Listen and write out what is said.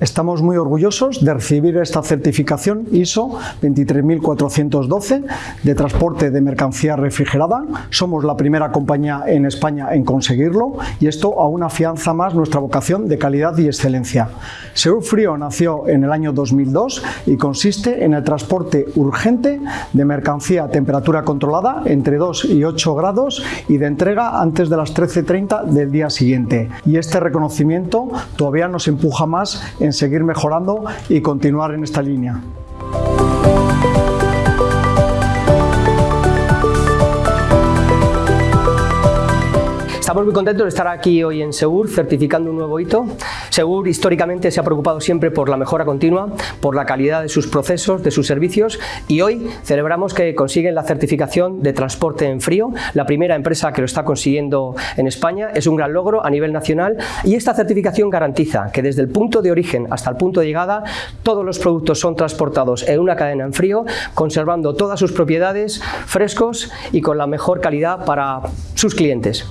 Estamos muy orgullosos de recibir esta certificación ISO 23412 de transporte de mercancía refrigerada. Somos la primera compañía en España en conseguirlo y esto aún afianza más nuestra vocación de calidad y excelencia. Seur Frío nació en el año 2002 y consiste en el transporte urgente de mercancía a temperatura controlada entre 2 y 8 grados y de entrega antes de las 13.30 del día siguiente. Y este reconocimiento todavía nos empuja más en seguir mejorando y continuar en esta línea. Estamos muy contentos de estar aquí hoy en Segur certificando un nuevo hito. Segur históricamente se ha preocupado siempre por la mejora continua, por la calidad de sus procesos, de sus servicios y hoy celebramos que consiguen la certificación de transporte en frío, la primera empresa que lo está consiguiendo en España. Es un gran logro a nivel nacional y esta certificación garantiza que desde el punto de origen hasta el punto de llegada todos los productos son transportados en una cadena en frío, conservando todas sus propiedades frescos y con la mejor calidad para sus clientes.